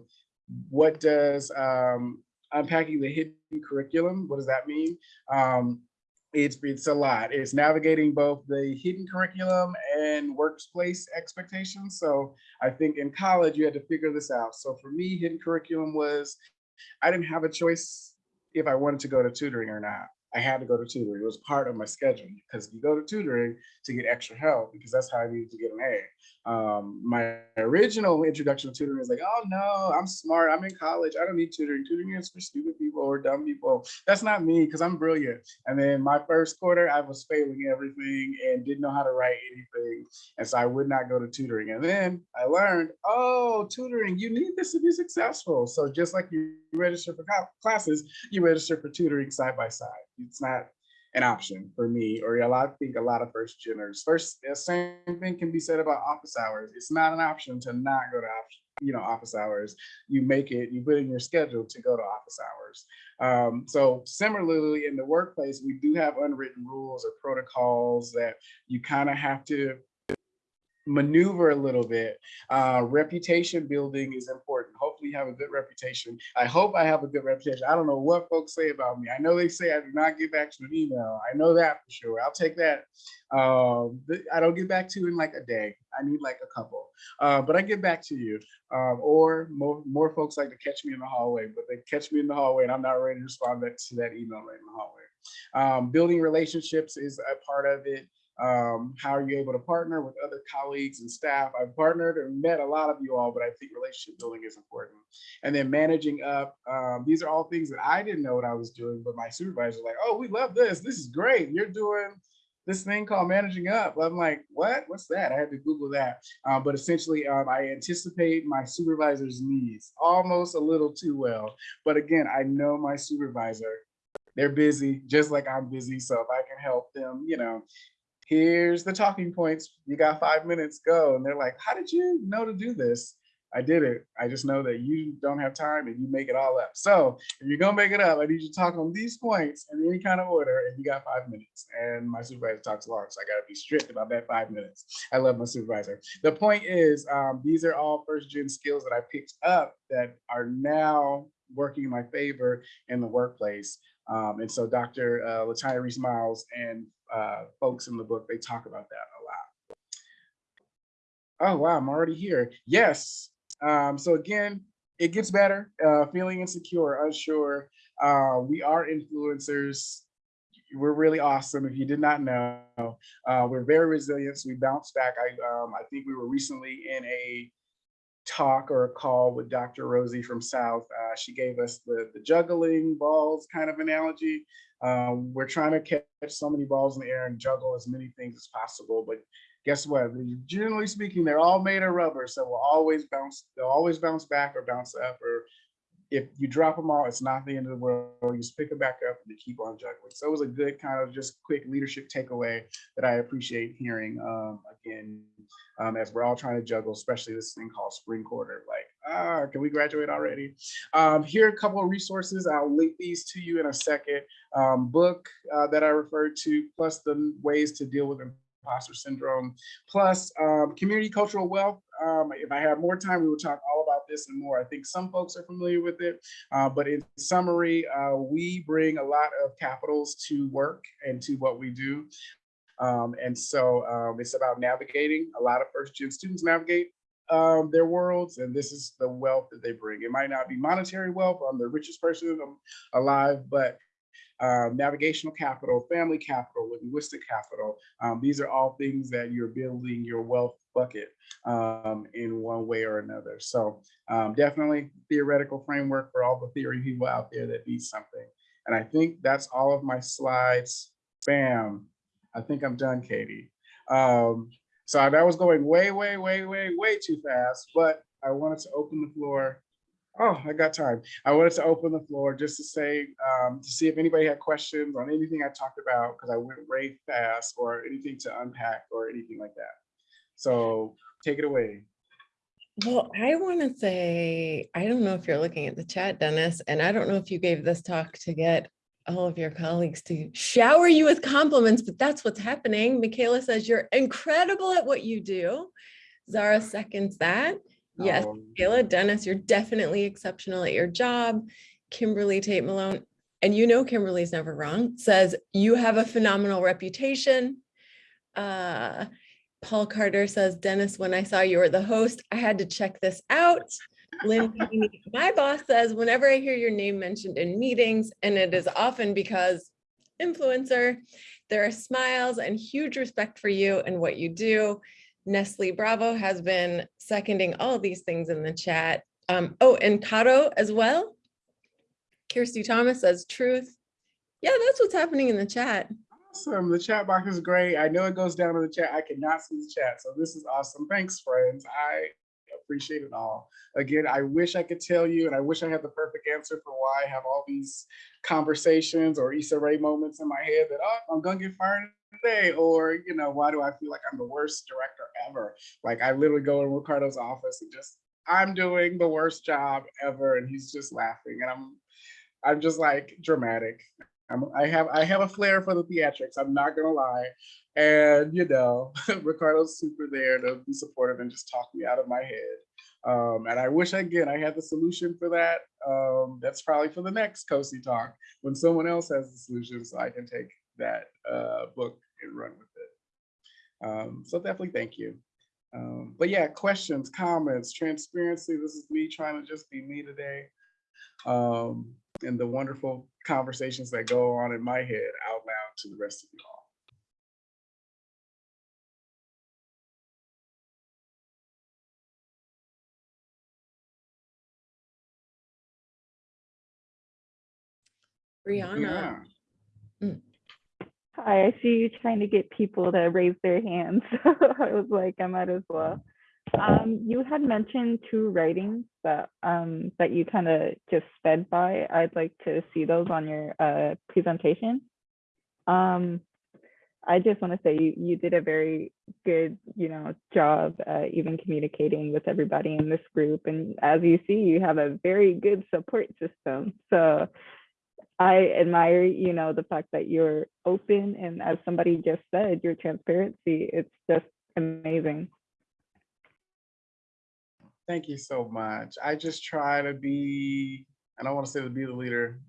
what does um, unpacking the hidden curriculum, what does that mean? Um, it's, it's a lot. It's navigating both the hidden curriculum and workplace expectations. So I think in college, you had to figure this out. So for me, hidden curriculum was, I didn't have a choice if I wanted to go to tutoring or not. I had to go to tutoring. It was part of my schedule because you go to tutoring to get extra help because that's how I needed to get an A um, my original introduction to tutoring is like, oh no, I'm smart. I'm in college. I don't need tutoring. Tutoring is for stupid people or dumb people. That's not me because I'm brilliant. And then my first quarter, I was failing everything and didn't know how to write anything. And so I would not go to tutoring. And then I learned, oh, tutoring, you need this to be successful. So just like you register for classes, you register for tutoring side by side. It's not an option for me or a lot I think a lot of first geners. First, the same thing can be said about office hours. It's not an option to not go to option, you know, office hours. You make it, you put in your schedule to go to office hours. Um, so similarly in the workplace, we do have unwritten rules or protocols that you kind of have to maneuver a little bit. Uh, reputation building is important. Hopefully you have a good reputation. I hope I have a good reputation. I don't know what folks say about me. I know they say I do not get back to an email. I know that for sure. I'll take that. Um, I don't get back to you in like a day. I need like a couple, uh, but I get back to you. Um, or more, more folks like to catch me in the hallway, but they catch me in the hallway and I'm not ready to respond back to that email right in the hallway. Um, building relationships is a part of it. Um, how are you able to partner with other colleagues and staff? I've partnered and met a lot of you all, but I think relationship building is important. And then managing up, um, these are all things that I didn't know what I was doing, but my supervisor was like, oh, we love this. This is great. You're doing this thing called managing up. I'm like, what? What's that? I had to Google that. Um, but essentially, um, I anticipate my supervisor's needs almost a little too well. But again, I know my supervisor. They're busy, just like I'm busy. So if I can help them, you know, here's the talking points. You got five minutes, go. And they're like, how did you know to do this? I did it. I just know that you don't have time and you make it all up. So if you're gonna make it up, I need you to talk on these points in any kind of order and you got five minutes. And my supervisor talks long, so I gotta be strict about that five minutes. I love my supervisor. The point is, um, these are all first gen skills that I picked up that are now working in my favor in the workplace. Um, and so Dr. Uh, Latanya Reese Miles and uh, folks in the book, they talk about that a lot. Oh, wow, I'm already here. Yes. Um, so again, it gets better, uh, feeling insecure, unsure. Uh, we are influencers. We're really awesome. If you did not know, uh, we're very resilient. So we bounce back. I, um, I think we were recently in a talk or a call with Dr. Rosie from South. Uh, she gave us the, the juggling balls kind of analogy. Um, we're trying to catch so many balls in the air and juggle as many things as possible, but guess what? Generally speaking, they're all made of rubber, so we'll always bounce, they'll always bounce back or bounce up, or if you drop them all, it's not the end of the world. You just pick them back up and you keep on juggling. So it was a good kind of just quick leadership takeaway that I appreciate hearing um, again, um, as we're all trying to juggle, especially this thing called spring quarter. Like, ah, can we graduate already? Um, here are a couple of resources. I'll link these to you in a second. Um, book uh, that I referred to, plus the ways to deal with imposter syndrome, plus um, community cultural wealth. Um, if I had more time, we would talk all about this and more. I think some folks are familiar with it, uh, but in summary, uh, we bring a lot of capitals to work and to what we do. Um, and so um, it's about navigating. A lot of first gen students navigate um, their worlds, and this is the wealth that they bring. It might not be monetary wealth. I'm the richest person alive, but um, navigational capital, family capital, linguistic capital. Um, these are all things that you're building your wealth bucket um, in one way or another. So um, definitely theoretical framework for all the theory people out there that need something. And I think that's all of my slides. Bam. I think I'm done, Katie. So that was going way, way, way, way, way too fast, but I wanted to open the floor Oh, I got time. I wanted to open the floor just to say, um, to see if anybody had questions on anything I talked about, because I went way fast or anything to unpack or anything like that. So take it away. Well, I want to say, I don't know if you're looking at the chat, Dennis, and I don't know if you gave this talk to get all of your colleagues to shower you with compliments, but that's what's happening. Michaela says you're incredible at what you do. Zara seconds that. Yes, Um, Kayla, Dennis, you're definitely exceptional at your job. Kimberly Tate Malone, and you know Kimberly's never wrong, says you have a phenomenal reputation. Uh, Paul Carter says, Dennis, when I saw you were the host, I had to check this out. Lynn, my boss says, whenever I hear your name mentioned in meetings, and it is often because influencer, there are smiles and huge respect for you and what you do. Nestle Bravo has been seconding all these things in the chat. Um, oh, and Kato as well. Kirsty Thomas says truth. Yeah, that's what's happening in the chat. Awesome. The chat box is great. I know it goes down to the chat. I cannot see the chat. So this is awesome. Thanks, friends. I appreciate it all. Again, I wish I could tell you, and I wish I had the perfect answer for why I have all these conversations or Issa Rae moments in my head that, oh, I'm to get fired today. Or, you know, why do I feel like I'm the worst director ever? Like I literally go in Ricardo's office and just, I'm doing the worst job ever. And he's just laughing. And I'm, I'm just like dramatic. I'm, I have I have a flair for the theatrics. I'm not gonna lie, and you know, Ricardo's super there to be supportive and just talk me out of my head. Um, and I wish again I had the solution for that. Um, that's probably for the next COSI talk when someone else has the solution, so I can take that uh, book and run with it. Um, so definitely thank you. Um, but yeah, questions, comments, transparency. This is me trying to just be me today. Um, and the wonderful conversations that go on in my head out loud to the rest of you all. Brianna, Yeah. Hi, I see you trying to get people to raise their hands. I was like, I might as well. Um, you had mentioned two writings that um that you kind of just sped by. I'd like to see those on your uh presentation. Um, I just want to say you you did a very good, you know, job uh, even communicating with everybody in this group. And as you see, you have a very good support system. So I admire, you know, the fact that you're open and as somebody just said, your transparency, it's just amazing. Thank you so much. I just try to be, I don't want to say to be the leader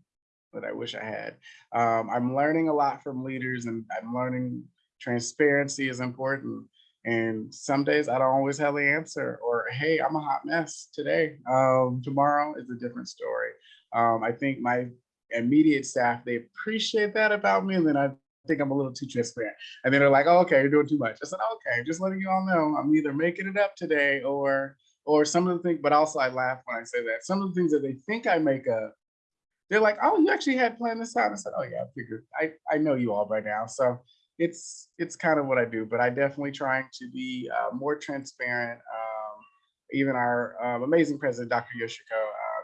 that I wish I had. Um, I'm learning a lot from leaders and I'm learning transparency is important. And some days I don't always have the answer or, hey, I'm a hot mess today. Um, tomorrow is a different story. Um, I think my immediate staff, they appreciate that about me. And then I think I'm a little too transparent. And then they're like, oh, okay, you're doing too much. I said, okay, just letting you all know I'm either making it up today or or some of the things, but also I laugh when I say that. Some of the things that they think I make up, they're like, oh, you actually had planned this out. I said, oh yeah, I figured, I, I know you all by now. So it's it's kind of what I do, but I definitely trying to be uh, more transparent. Um, even our um, amazing president, Dr. Yoshiko,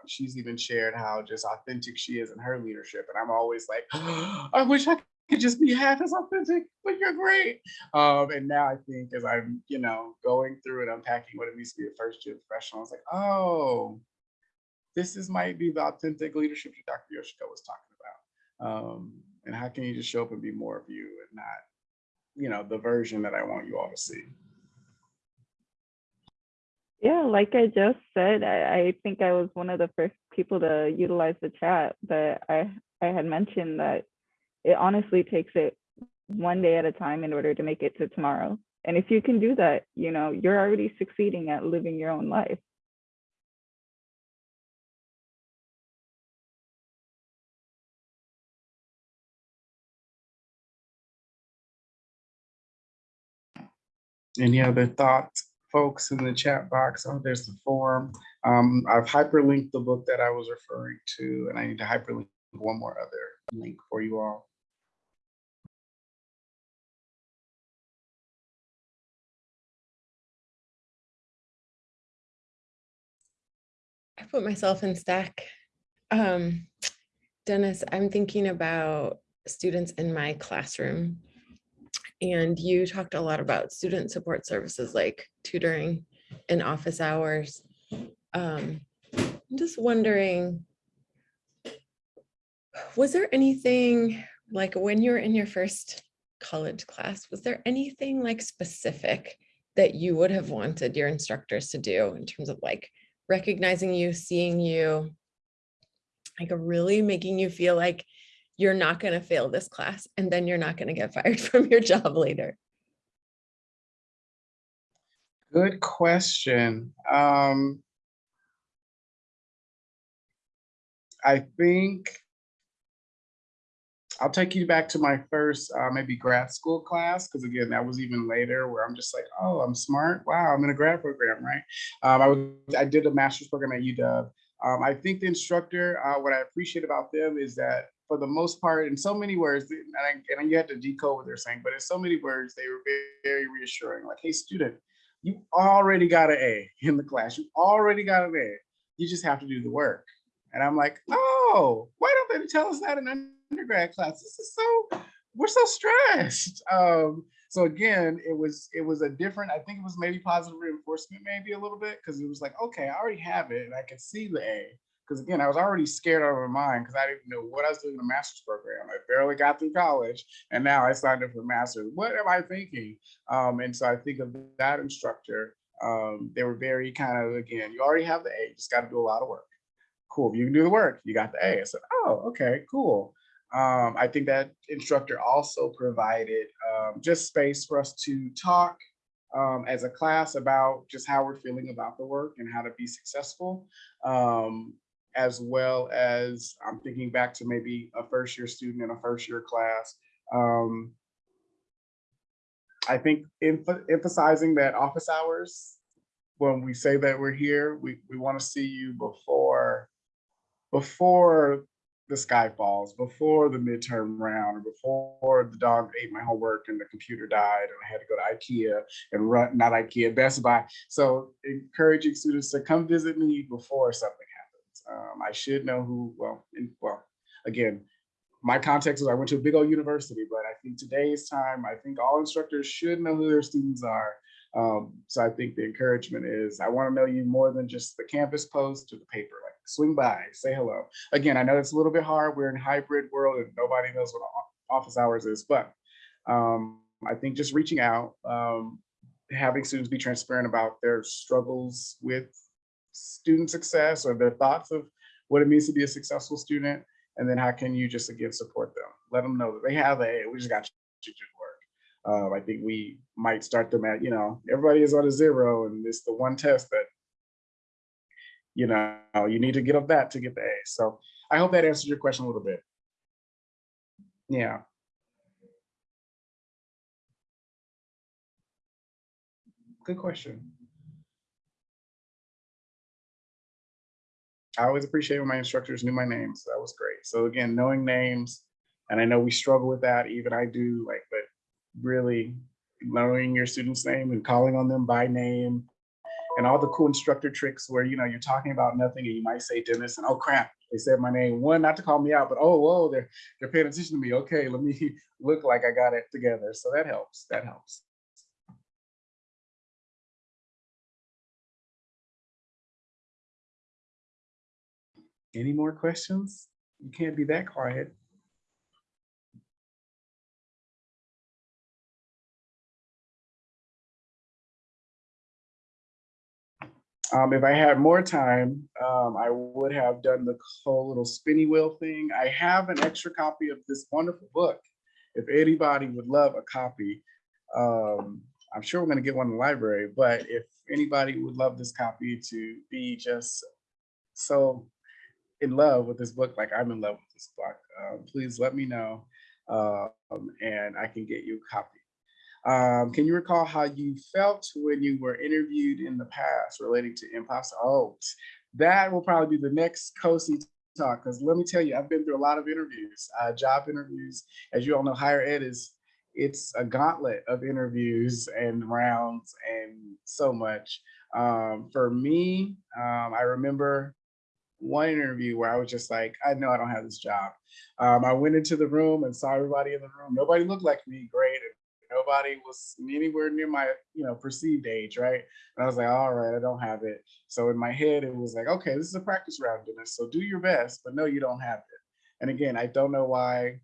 she's even shared how just authentic she is in her leadership. And I'm always like, I wish I could just be half as authentic, but you're great. Um, and now I think as I'm, you know, going through and unpacking what it means to be a first year professional, I was like, oh, this is might be the authentic leadership that Dr. Yoshiko was talking about. Um, and how can you just show up and be more of you and not, you know, the version that I want you all to see. Yeah, like I just said, I, I think I was one of the first people to utilize the chat, but I, I had mentioned that it honestly takes it one day at a time in order to make it to tomorrow. And if you can do that, you know, you're already succeeding at living your own life. Any other thoughts, folks, in the chat box? Oh, there's the form. Um, I've hyperlinked the book that I was referring to, and I need to hyperlink one more other link for you all. I put myself in stack. Um, Dennis, I'm thinking about students in my classroom. And you talked a lot about student support services like tutoring and office hours. Um, I'm just wondering, was there anything like when you were in your first college class, was there anything like specific that you would have wanted your instructors to do in terms of like recognizing you, seeing you, like really making you feel like you're not going to fail this class and then you're not going to get fired from your job later? Good question. Um, I think I'll take you back to my first uh, maybe grad school class because again that was even later where I'm just like oh I'm smart wow I'm in a grad program right um, I was I did a master's program at UW um, I think the instructor uh, what I appreciate about them is that for the most part in so many words and, I, and you had to decode what they're saying but in so many words they were very, very reassuring like hey student you already got an A in the class you already got an A you just have to do the work and I'm like, oh, why don't they tell us that in undergrad class? This is so, we're so stressed. Um, so again, it was it was a different, I think it was maybe positive reinforcement, maybe a little bit, because it was like, okay, I already have it and I can see the A. Because again, I was already scared out of my mind because I didn't know what I was doing in a master's program. I barely got through college and now I signed up for master's. What am I thinking? Um, and so I think of that instructor, um, they were very kind of, again, you already have the A, just got to do a lot of work cool. You can do the work, you got the A. I said, oh, okay, cool. Um, I think that instructor also provided um, just space for us to talk um, as a class about just how we're feeling about the work and how to be successful. Um, as well as I'm thinking back to maybe a first year student in a first year class. Um, I think emph- emphasizing that office hours, when we say that we're here, we, we want to see you before, before the sky falls, before the midterm round, or before the dog ate my homework and the computer died and I had to go to IKEA and run, not IKEA, Best Buy. So encouraging students to come visit me before something. Um, I should know who, well, in, well, again, my context is I went to a big old university, but I think today's time, I think all instructors should know who their students are. Um, so I think the encouragement is I want to know you more than just the campus post or the paper. Like swing by, say hello. Again, I know it's a little bit hard. We're in hybrid world and nobody knows what office hours is, but um, I think just reaching out, um, having students be transparent about their struggles with student success or their thoughts of what it means to be a successful student. And then how can you just again support them? Let them know that they have a, we just got to work. Um, I think we might start them at, you know, everybody is on a zero and it's the one test that, you know, you need to get up that to get the A. So I hope that answers your question a little bit. Yeah. Good question. I always appreciate when my instructors knew my name, so that was great. So again, knowing names, and I know we struggle with that, even I do, like, but really knowing your student's name and calling on them by name and all the cool instructor tricks where, you know, you're talking about nothing and you might say Dennis and oh crap, they said my name. One, not to call me out, but oh, whoa, they're, they're paying attention to me. Okay, let me look like I got it together. So that helps, that helps. Any more questions? You can't be that quiet. Um, if I had more time, um, I would have done the whole little spinny wheel thing. I have an extra copy of this wonderful book. If anybody would love a copy, um, I'm sure we're gonna get one in the library, but if anybody would love this copy to be just so in love with this book, like I'm in love with this book, uh, please let me know um, and I can get you a copy. Um, can you recall how you felt when you were interviewed in the past relating to imposter? Oh, that will probably be the next COSI talk, because let me tell you, I've been through a lot of interviews, uh, job interviews. As you all know, higher ed is, it's a gauntlet of interviews and rounds and so much. Um, for me, um, I remember one interview where I was just like, I know I don't have this job. Um, I went into the room and saw everybody in the room. Nobody looked like me, great. Nobody was anywhere near my, you know, perceived age, right? And I was like, all right, I don't have it. So in my head, it was like, okay, this is a practice round, Dennis. So do your best, but no, you don't have it. And again, I don't know why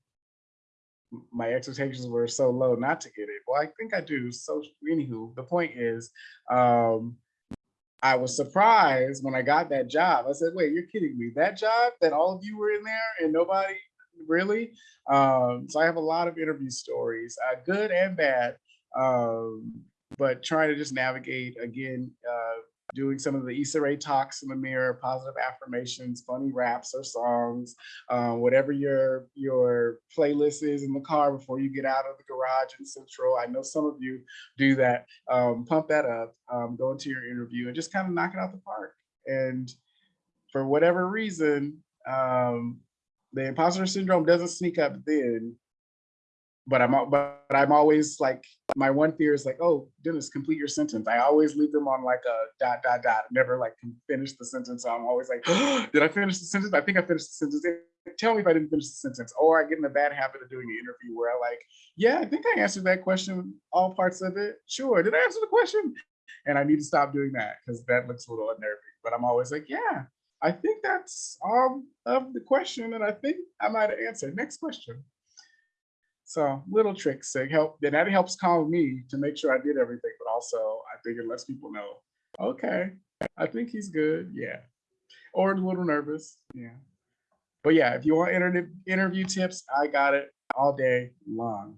my expectations were so low not to get it. Well, I think I do. So anywho, the point is, um, I was surprised when I got that job. I said, wait, you're kidding me. That job that all of you were in there and nobody really? Um, so I have a lot of interview stories, uh, good and bad, um, but trying to just navigate again, uh, doing some of the Issa Rae talks in the mirror, positive affirmations, funny raps or songs, uh, whatever your your playlist is in the car before you get out of the garage in Central. I know some of you do that. Um, pump that up, um, go into your interview and just kind of knock it out the park. And for whatever reason, um, the imposter syndrome doesn't sneak up then, but I'm but I'm always like my one fear is like, oh, Dennis, complete your sentence. I always leave them on like a dot dot dot. Never like finish the sentence. So I'm always like, did I finish the sentence? I think I finished the sentence. Tell me if I didn't finish the sentence. Or I get in the bad habit of doing an interview where I like, yeah, I think I answered that question, all parts of it. Sure, did I answer the question? And I need to stop doing that because that looks a little unnerving. But I'm always like, yeah, I think that's all of the question, and I think I might have answered. Next question. So little tricks to help, and that helps calm me to make sure I did everything, but also I think it lets people know, okay, I think he's good, yeah. Or a little nervous, yeah. But yeah, if you want interview interview tips, I got it all day long.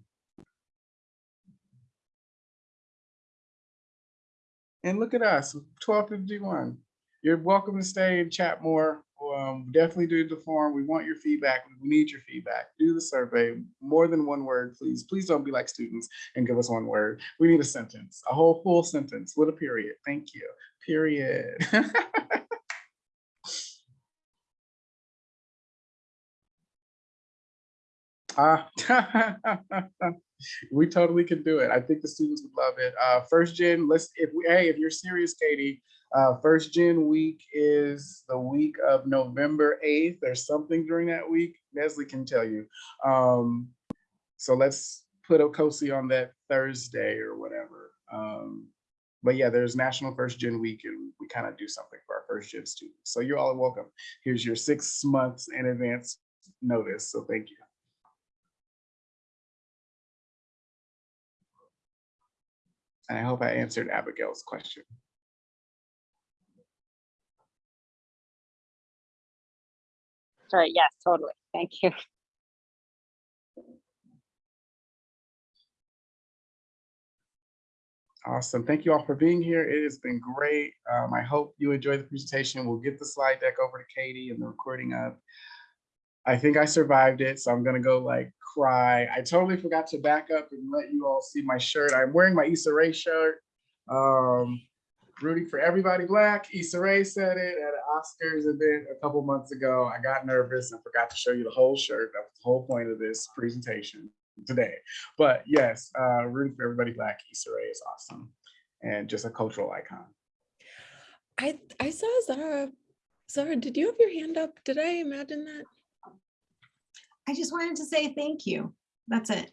And look at us, 1251. You're welcome to stay and chat more Um, definitely do the form. We want your feedback. We need your feedback. Do the survey. More than one word, please. Please don't be like students and give us one word. We need a sentence, a whole full sentence with a period. Thank you. Period. Ah, we totally could do it. I think the students would love it. Uh, first gen, let's, if we, hey, if you're serious, Katie, uh, first gen week is the week of November 8th. There's something during that week. Nestle can tell you. Um, so let's put Okosi on that Thursday or whatever. Um, but yeah, there's National First Gen Week and we kind of do something for our first gen students. So you're all welcome. Here's your six months in advance notice. So thank you. And I hope I answered Abigail's question. Sorry, yes, totally. Thank you. Awesome. Thank you all for being here. It has been great. Um, I hope you enjoyed the presentation. We'll get the slide deck over to Katie and the recording up. I think I survived it, so I'm gonna go like cry. I totally forgot to back up and let you all see my shirt. I'm wearing my Issa Rae shirt. Um, rooting for everybody black. Issa Rae said it at an Oscars event a couple months ago. I got nervous and forgot to show you the whole shirt. That was the whole point of this presentation today. But yes, uh, rooting for everybody black. Issa Rae is awesome and just a cultural icon. I, I saw Zara. Zara, did you have your hand up? Did I imagine that? I just wanted to say thank you. That's it.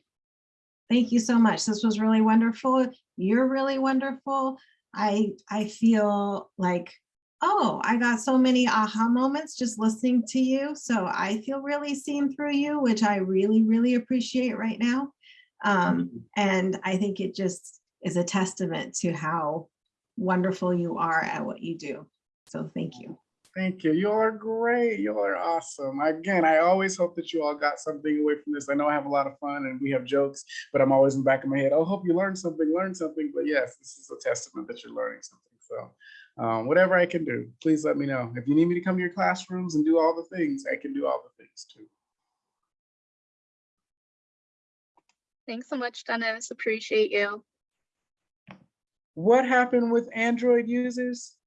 Thank you so much. This was really wonderful. You're really wonderful. I I feel like, oh, I got so many aha moments just listening to you. So I feel really seen through you, which I really, really appreciate right now. Um, and I think it just is a testament to how wonderful you are at what you do. So thank you. Thank you. You're great. You're awesome. Again, I always hope that you all got something away from this. I know I have a lot of fun and we have jokes, but I'm always in the back of my head, oh, hope you learned something, learn something. But yes, this is a testament that you're learning something. So um, whatever I can do, please let me know. If you need me to come to your classrooms and do all the things, I can do all the things too. Thanks so much, Dennis. Appreciate you. What happened with Android users?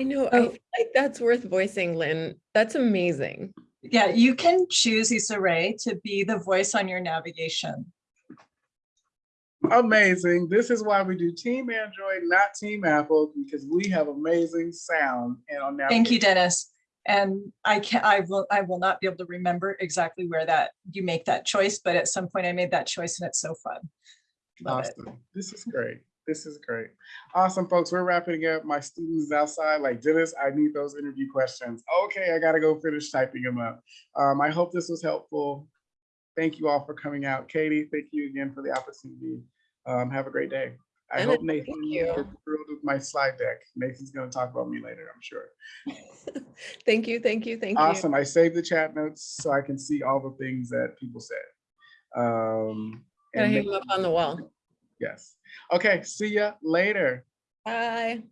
I know, I Oh. feel like that's worth voicing, Lynn. That's amazing. Yeah, you can choose Issa Rae to be the voice on your navigation. Amazing. This is why we do Team Android, not Team Apple, because we have amazing sound and on navigation. Thank you. Dennis. And I can I will, I will not be able to remember exactly where that, you make that choice, but at some point I made that choice and it's so fun. Love it. Awesome. This is great. This is great. Awesome, folks. We're wrapping up. My students outside, like Dennis, I need those interview questions. Okay, I gotta go finish typing them up. Um, I hope this was helpful. Thank you all for coming out. Katie, thank you again for the opportunity. Um, have a great day. I Dennis, hope Nathan thrilled with my slide deck. Nathan's gonna talk about me later, I'm sure. Thank you, thank you, thank you. Awesome. I saved the chat notes so I can see all the things that people said. Um, and hang them up on the wall. Yes. Okay, see ya later. Bye.